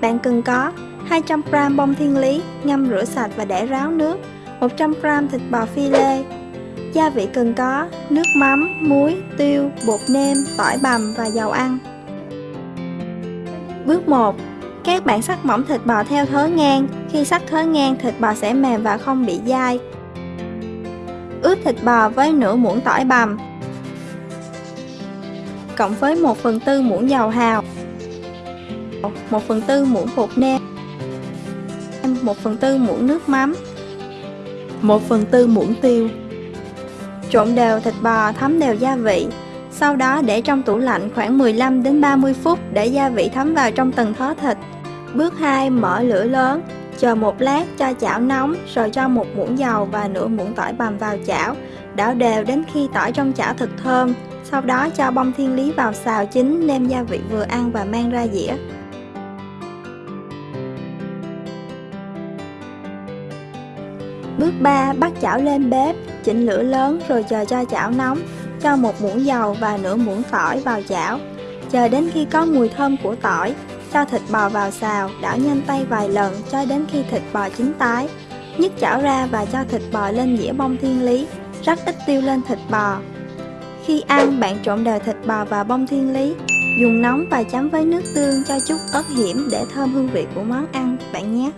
Bạn cần có 200g bông thiên lý ngâm rửa sạch và để ráo nước 100g thịt bò phi lê. Gia vị cần có nước mắm, muối, tiêu, bột nêm, tỏi bằm và dầu ăn. Bước 1 Các bạn sắc mỏng thịt bò theo thớ ngang. Khi sắc thớ ngang thịt bò sẽ mềm và không bị dai. Ướp thịt bò với nửa muỗng tỏi bằm Cộng với 1 phần tư muỗng dầu hào. 1 phần tư muỗng bột nêm. 1 phần tư muỗng nước mắm. 1 phần tư muỗng tiêu. Trộn đều thịt bò, thấm đều gia vị. Sau đó để trong tủ lạnh khoảng 15 đến 30 phút để gia vị thấm vào trong từng thớ thịt. Bước 2 mở lửa lớn. Chờ một lát cho chảo nóng, rồi cho một muỗng dầu và nửa muỗng tỏi bằm vào chảo. Đảo đều đến khi tỏi trong chảo thật thơm. Sau đó cho bông thiên lý vào xào chín, nêm gia vị vừa ăn và mang ra dĩa. Bước 3. Bắt chảo lên bếp, chỉnh lửa lớn rồi chờ cho chảo nóng. Cho một muỗng dầu và nửa muỗng tỏi vào chảo. Chờ đến khi có mùi thơm của tỏi, cho thịt bò vào xào, đảo nhanh tay vài lần cho đến khi thịt bò chín tái. Nhấc chảo ra và cho thịt bò lên dĩa bông thiên lý, rắc ít tiêu lên thịt bò. Khi ăn, bạn trộn đều thịt bò và bông thiên lý, dùng nóng và chấm với nước tương cho chút ớt hiểm để thơm hương vị của món ăn bạn nhé.